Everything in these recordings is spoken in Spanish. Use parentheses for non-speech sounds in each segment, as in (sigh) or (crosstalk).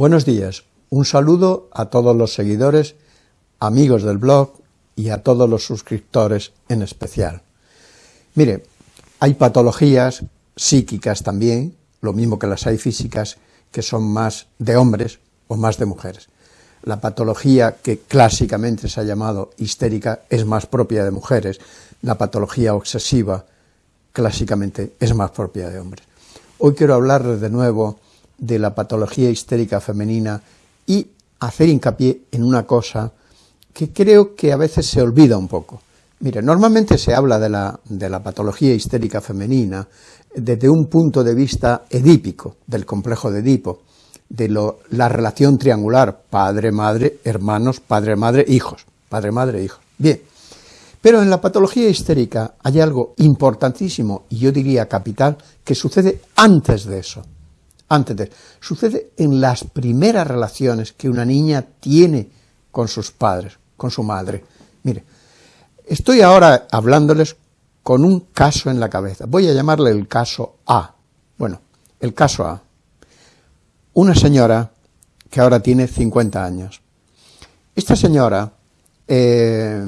Buenos días, un saludo a todos los seguidores, amigos del blog y a todos los suscriptores en especial. Mire, hay patologías psíquicas también, lo mismo que las hay físicas, que son más de hombres o más de mujeres. La patología que clásicamente se ha llamado histérica es más propia de mujeres, la patología obsesiva clásicamente es más propia de hombres. Hoy quiero hablarles de nuevo de la patología histérica femenina y hacer hincapié en una cosa que creo que a veces se olvida un poco. Mire, normalmente se habla de la, de la patología histérica femenina desde un punto de vista edípico, del complejo de Edipo, de la relación triangular, padre, madre, hermanos, padre, madre, hijos, padre, madre, hijos. Bien, pero en la patología histérica hay algo importantísimo, y yo diría capital, que sucede antes de eso antes de... Sucede en las primeras relaciones que una niña tiene con sus padres, con su madre. Mire, estoy ahora hablándoles con un caso en la cabeza. Voy a llamarle el caso A. Bueno, el caso A. Una señora que ahora tiene 50 años. Esta señora eh,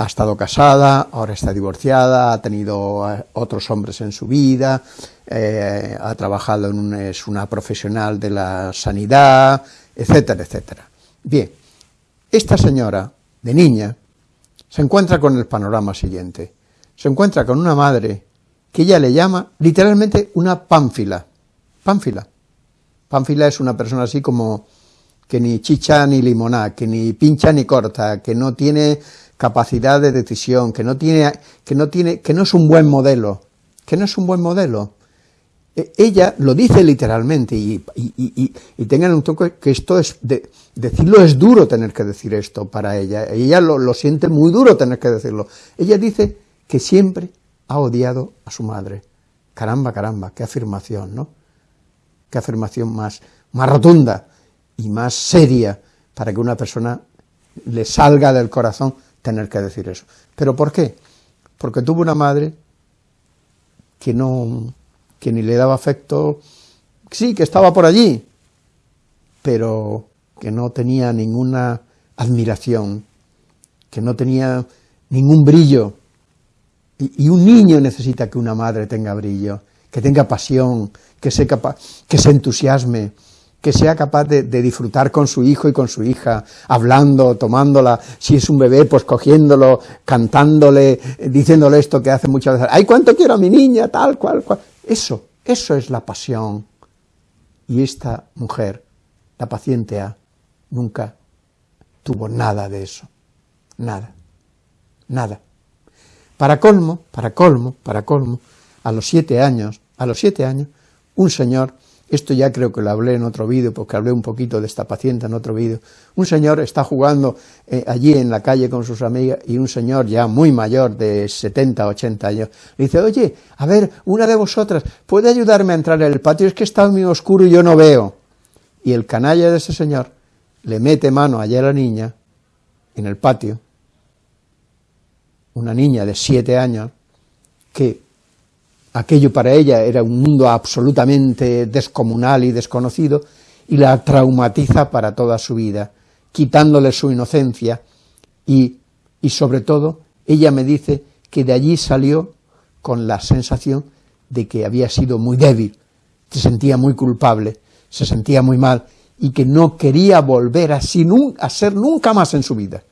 ha estado casada, ahora está divorciada, ha tenido otros hombres en su vida, eh, ha trabajado en un, es una profesional de la sanidad, etcétera, etcétera. Bien, esta señora, de niña, se encuentra con el panorama siguiente. Se encuentra con una madre que ella le llama literalmente una pánfila. Pánfila. Pánfila es una persona así como que ni chicha ni limoná, que ni pincha ni corta, que no tiene capacidad de decisión, que no tiene, que no tiene, que no es un buen modelo, que no es un buen modelo. E, ella lo dice literalmente y, tengan un toque que esto es, de, decirlo es duro tener que decir esto para ella, ella lo, lo siente muy duro tener que decirlo. Ella dice que siempre ha odiado a su madre. Caramba, caramba, qué afirmación, ¿no? Qué afirmación más, más rotunda y más seria para que una persona le salga del corazón tener que decir eso. ¿Pero por qué? Porque tuvo una madre que no, que ni le daba afecto, sí, que estaba por allí, pero que no tenía ninguna admiración, que no tenía ningún brillo. Y, y un niño necesita que una madre tenga brillo, que tenga pasión, que que se entusiasme, que sea capaz de, disfrutar con su hijo y con su hija, hablando, tomándola, si es un bebé, pues cogiéndolo, cantándole, diciéndole esto que hace muchas veces, ¡ay, cuánto quiero a mi niña! tal, cual, cual. Eso, eso es la pasión. Y esta mujer, la paciente A, nunca tuvo nada de eso, nada, nada. Para colmo, para colmo, para colmo, a los siete años, a los siete años, un señor esto ya creo que lo hablé en otro vídeo, porque hablé un poquito de esta paciente en otro vídeo. Un señor está jugando eh, allí en la calle con sus amigas y un señor ya muy mayor, de 70, 80 años, le dice, oye, a ver, una de vosotras, ¿puede ayudarme a entrar en el patio? Es que está muy oscuro y yo no veo. Y el canalla de ese señor le mete mano allá a la niña, en el patio, una niña de siete años, que aquello para ella era un mundo absolutamente descomunal y desconocido, y la traumatiza para toda su vida, quitándole su inocencia, y, y sobre todo, ella me dice que de allí salió con la sensación de que había sido muy débil, se sentía muy culpable, se sentía muy mal, y que no quería volver así a ser nunca más en su vida.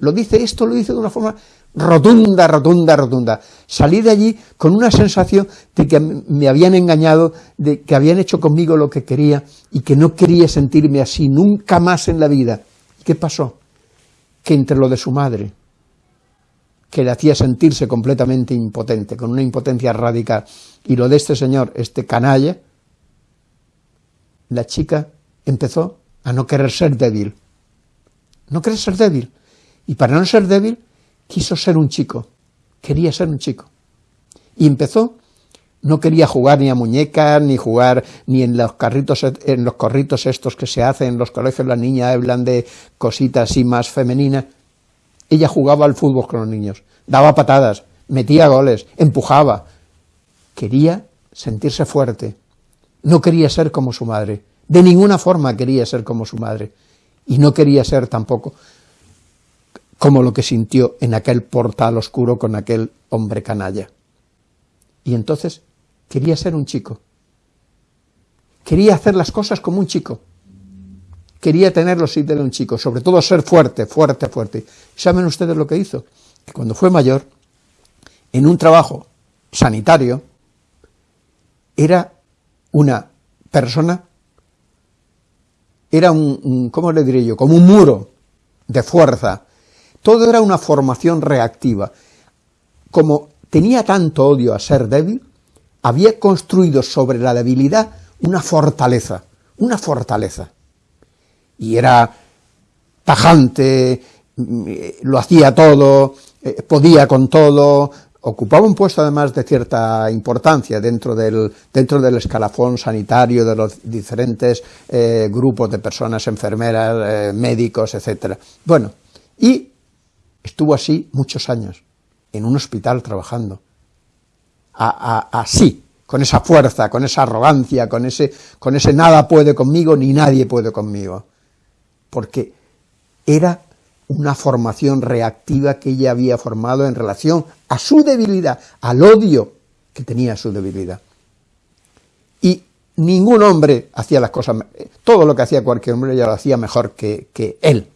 Lo dice, esto lo dice de una forma rotunda, rotunda, rotunda. Salí de allí con una sensación de que me habían engañado, de que habían hecho conmigo lo que quería y que no quería sentirme así nunca más en la vida. ¿Qué pasó? Que entre lo de su madre, que le hacía sentirse completamente impotente, con una impotencia radical, y lo de este señor, este canalla, la chica empezó a no querer ser débil. No querer ser débil. Y para no ser débil, quiso ser un chico, quería ser un chico. Y empezó, no quería jugar ni a muñecas, ni jugar ni en los carritos, en los corritos estos que se hacen en los colegios, las niñas hablan de cositas así más femeninas. Ella jugaba al fútbol con los niños, daba patadas, metía goles, empujaba. Quería sentirse fuerte, no quería ser como su madre, De ninguna forma quería ser como su madre, y no quería ser tampoco como lo que sintió en aquel portal oscuro con aquel hombre canalla. Y entonces quería ser un chico. Quería hacer las cosas como un chico. Quería tener los ídolos de un chico, sobre todo ser fuerte, fuerte, fuerte. ¿Saben ustedes lo que hizo? Que cuando fue mayor, en un trabajo sanitario, era una persona, era un, ¿cómo le diré yo?, como un muro de fuerza. Todo era una formación reactiva. Como tenía tanto odio a ser débil, había construido sobre la debilidad una fortaleza, una fortaleza. Y era tajante, mm, lo hacía todo, eh, podía con todo, ocupaba un puesto además de cierta importancia dentro del, dentro del escalafón sanitario de los diferentes eh, grupos de personas, enfermeras, eh, médicos, etc. Bueno, y estuvo así muchos años, en un hospital trabajando, así, con esa fuerza, con esa arrogancia, con ese, con ese nada puede conmigo ni nadie puede conmigo, porque era una formación reactiva que ella había formado en relación a su debilidad, al odio que tenía su debilidad. Y ningún hombre hacía las cosas, todo lo que hacía cualquier hombre ella lo hacía mejor que él,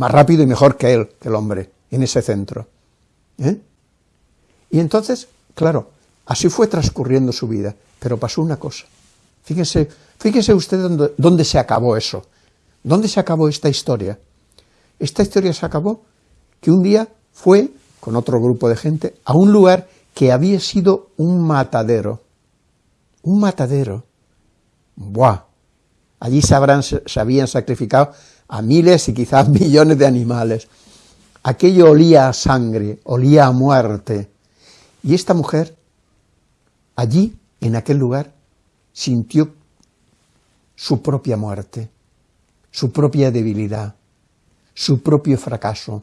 más rápido y mejor que él, que el hombre, en ese centro. ¿eh? Y entonces, claro, así fue transcurriendo su vida, pero pasó una cosa. Fíjense, fíjense usted dónde, se acabó eso, dónde se acabó esta historia. Esta historia se acabó que un día fue, con otro grupo de gente, a un lugar que había sido un matadero. Un matadero. ¡Buah! Allí se habían sacrificado a miles y quizás (laughs) millones de animales. Aquello olía a sangre, olía a muerte. Y esta mujer, allí, en aquel lugar, sintió su propia muerte, su propia debilidad, su propio fracaso.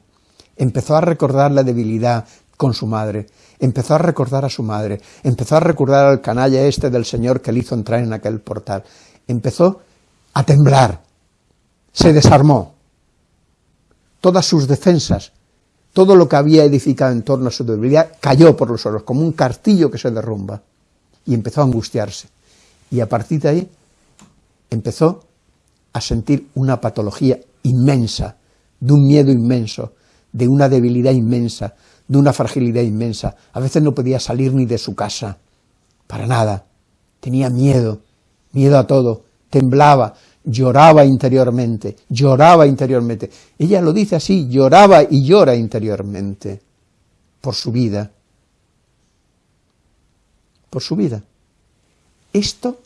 Empezó a recordar la debilidad con su madre, empezó a recordar a su madre, empezó a recordar al canalla este del Señor que le hizo entrar en aquel portal. Empezó a temblar, se desarmó. Todas sus defensas, todo lo que había edificado en torno a su debilidad, cayó por los suelos, como un cartillo que se derrumba, y empezó a angustiarse. Y a partir de ahí empezó a sentir una patología inmensa, de un miedo inmenso, de una debilidad inmensa, de una fragilidad inmensa. A veces no podía salir ni de su casa, para nada. Tenía miedo, miedo a todo, temblaba, lloraba interiormente, lloraba interiormente. Ella lo dice así, lloraba y llora interiormente por su vida, por su vida. Esto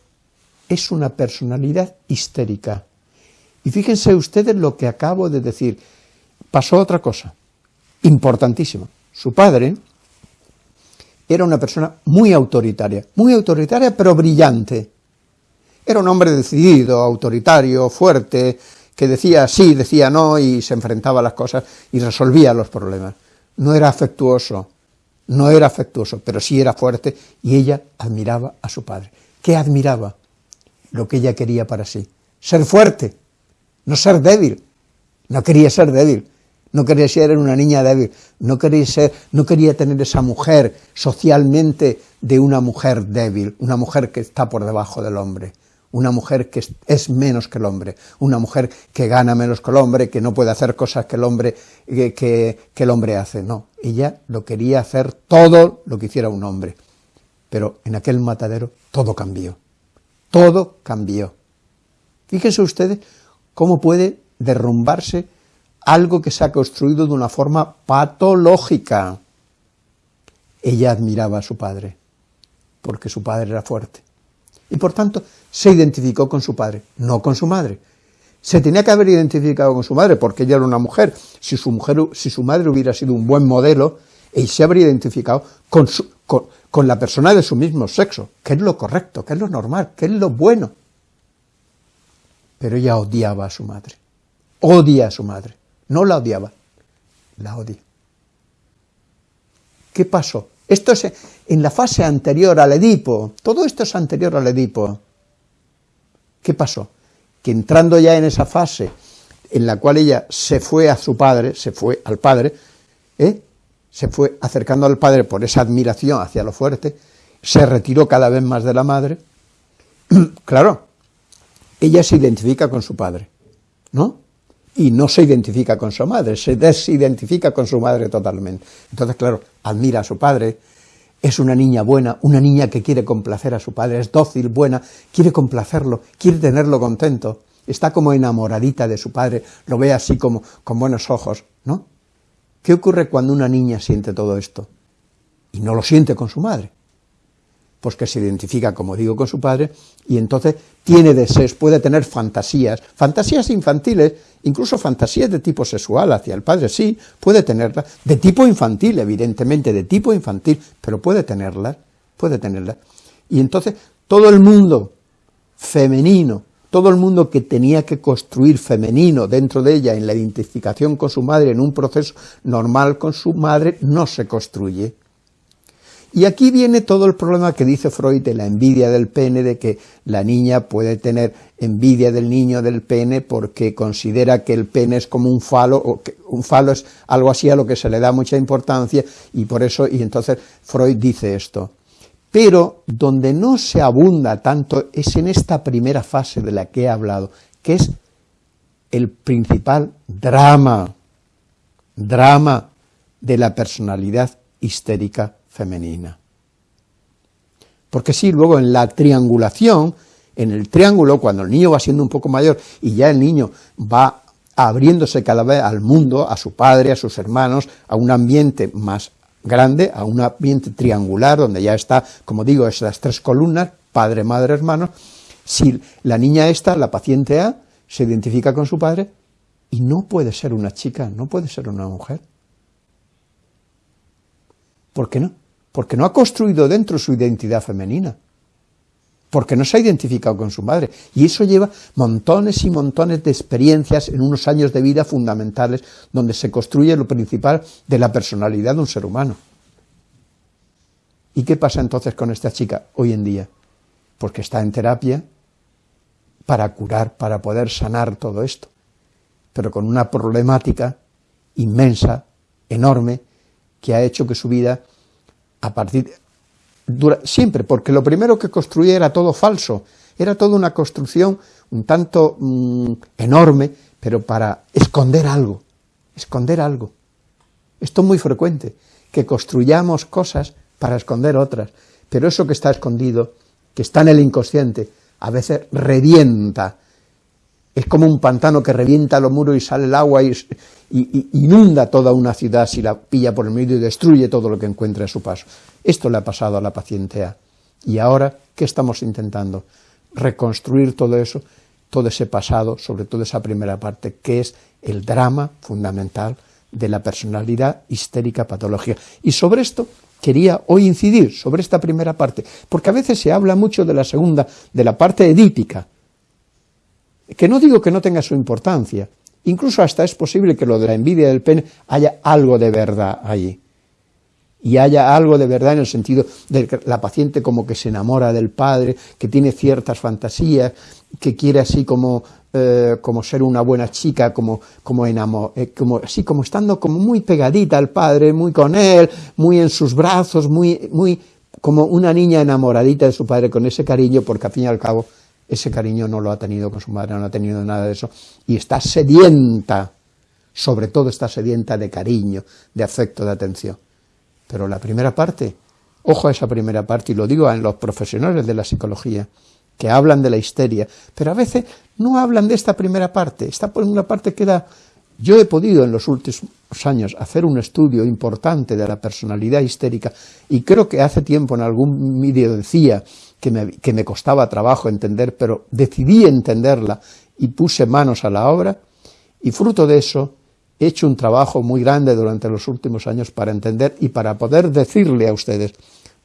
es una personalidad histérica. Y fíjense ustedes lo que acabo de decir. Pasó otra cosa, importantísima. Su padre era una persona muy autoritaria, muy autoritaria pero brillante. Era un hombre decidido, autoritario, fuerte, que decía sí, decía no y se enfrentaba a las cosas y resolvía los problemas. No era afectuoso, no era afectuoso, pero sí era fuerte y ella admiraba a su padre. ¿Qué admiraba? Lo que ella quería para sí. Ser fuerte, no ser débil. No quería ser débil, no quería ser una niña débil, no quería, ser, no quería tener esa mujer socialmente de una mujer débil, una mujer que está por debajo del hombre, una mujer que es menos que el hombre, una mujer que gana menos que el hombre, que no puede hacer cosas que el hombre, que, que el hombre hace, no, ella lo quería hacer todo lo que hiciera un hombre, pero en aquel matadero todo cambió, todo cambió. Fíjense ustedes cómo puede derrumbarse algo que se ha construido de una forma patológica. Ella admiraba a su padre, porque su padre era fuerte. Y por tanto, se identificó con su padre, no con su madre. Se tenía que haber identificado con su madre, porque ella era una mujer. Si su, mujer, si su madre hubiera sido un buen modelo, ella se habría identificado con, con, con la persona de su mismo sexo, que es lo correcto, que es lo normal, que es lo bueno pero ella odiaba a su madre. Odia a su madre. No la odiaba, la odia. ¿Qué pasó? Esto es en la fase anterior al Edipo. Todo esto es anterior al Edipo. ¿Qué pasó? que entrando ya en esa fase en la cual ella se fue a su padre, se fue al padre, ¿eh? se fue acercando al padre por esa admiración hacia lo fuerte, se retiró cada vez más de la madre, (clears throat) claro, ella se identifica con su padre, ¿no? Y no se identifica con su madre, se desidentifica con su madre totalmente. Entonces, claro, admira a su padre, es una niña buena, una niña que quiere complacer a su padre, es dócil, buena, quiere complacerlo, quiere tenerlo contento, está como enamoradita de su padre, lo ve así como con buenos ojos, ¿no? ¿Qué ocurre cuando una niña siente todo esto? Y no lo siente con su madre pues que se identifica, como digo, con su padre, y entonces tiene deseos, puede tener fantasías, fantasías infantiles, incluso fantasías de tipo sexual hacia el padre, sí, puede tenerlas, de tipo infantil, evidentemente, de tipo infantil, pero puede tenerlas, puede tenerlas. Y entonces todo el mundo femenino, todo el mundo que tenía que construir femenino dentro de ella en la identificación con su madre, en un proceso normal con su madre, no se construye. Y aquí viene todo el problema que dice Freud de la envidia del pene, de que la niña puede tener envidia del niño del pene porque considera que el pene es como un falo, o que un falo es algo así a lo que se le da mucha importancia, y por eso, y entonces Freud dice esto. Pero donde no se abunda tanto es en esta primera fase de la que he hablado, que es el principal drama, drama de la personalidad histérica femenina. Porque sí, luego en la triangulación, en el triángulo, cuando el niño va siendo un poco mayor y ya el niño va abriéndose cada vez al mundo, a su padre, a sus hermanos, a un ambiente más grande, a un ambiente triangular, donde ya está, como digo, esas tres columnas, padre, madre, hermano, si la niña esta, la paciente A, se identifica con su padre, y no puede ser una chica, no puede ser una mujer. ¿Por qué no? Porque no ha construido dentro su identidad femenina, porque no se ha identificado con su madre, y eso lleva montones y montones de experiencias en unos años de vida fundamentales, donde se construye lo principal de la personalidad de un ser humano. ¿Y qué pasa entonces con esta chica hoy en día? Porque está en terapia para curar, para poder sanar todo esto, pero con una problemática inmensa, enorme, que ha hecho que su vida a partir siempre, porque lo primero que construía era todo falso, era toda una construcción un tanto mm, enorme, pero para esconder algo, esconder algo. Esto es muy frecuente, que construyamos cosas para esconder otras, pero eso que está escondido, que está en el inconsciente, a veces revienta, es como un pantano que revienta los muros y sale el agua y, inunda toda una ciudad si la pilla por el medio y destruye todo lo que encuentra a su paso. Esto le ha pasado a la paciente A. Y ahora, ¿qué estamos intentando? Reconstruir todo eso, todo ese pasado, sobre todo esa primera parte, que es el drama fundamental de la personalidad histérica patológica. Y sobre esto quería hoy incidir, sobre esta primera parte, porque a veces se habla mucho de la segunda, de la parte edípica, que no digo que no tenga su importancia, incluso hasta es posible que lo de la envidia del pene haya algo de verdad allí, y haya algo de verdad en el sentido de que la paciente como que se enamora del padre, que tiene ciertas fantasías, que quiere así como, eh, como ser una buena chica, como, como, enamor, eh, como, así como estando como muy pegadita al padre, muy con él, muy en sus brazos, muy, muy como una niña enamoradita de su padre con ese cariño, porque al fin y al cabo ese cariño no lo ha tenido con su madre, no ha tenido nada de eso, y está sedienta, sobre todo está sedienta de cariño, de afecto, de atención. Pero la primera parte, ojo a esa primera parte, y lo digo en los profesionales de la psicología, que hablan de la histeria, pero a veces no hablan de esta primera parte, esta primera parte queda... Yo he podido en los últimos años hacer un estudio importante de la personalidad histérica y creo que hace tiempo en algún vídeo decía que me, costaba trabajo entender, pero decidí entenderla y puse manos a la obra, y fruto de eso he hecho un trabajo muy grande durante los últimos años para entender y para poder decirle a ustedes,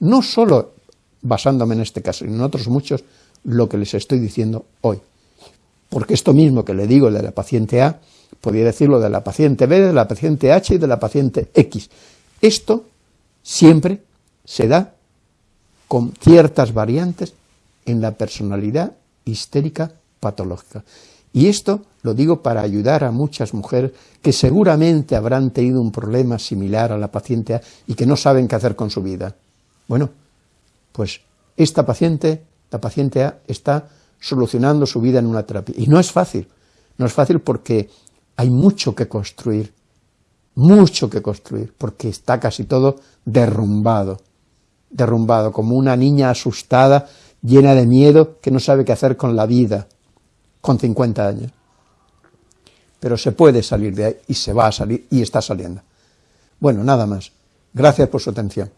no solo basándome en este caso, sino en otros muchos, lo que les estoy diciendo hoy. Porque esto mismo que le digo de la paciente A, podría decirlo de la paciente B, de la paciente H y de la paciente X. Esto siempre se da con ciertas variantes en la personalidad histérica patológicas. Y esto lo digo para ayudar a muchas mujeres que seguramente habrán tenido un problema similar a la paciente A y que no saben qué hacer con su vida. Bueno, pues esta paciente, la paciente A, está solucionando su vida en una terapia. Y no es fácil, no es fácil porque hay mucho que construir, mucho que construir, porque está casi todo derrumbado, derrumbado, como una niña asustada, llena de miedo, que no sabe qué hacer con la vida, con 50 años. Pero se puede salir de ahí, y se va a salir, y está saliendo. Bueno, nada más. Gracias por su atención.